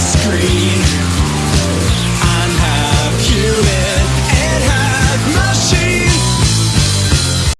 screen.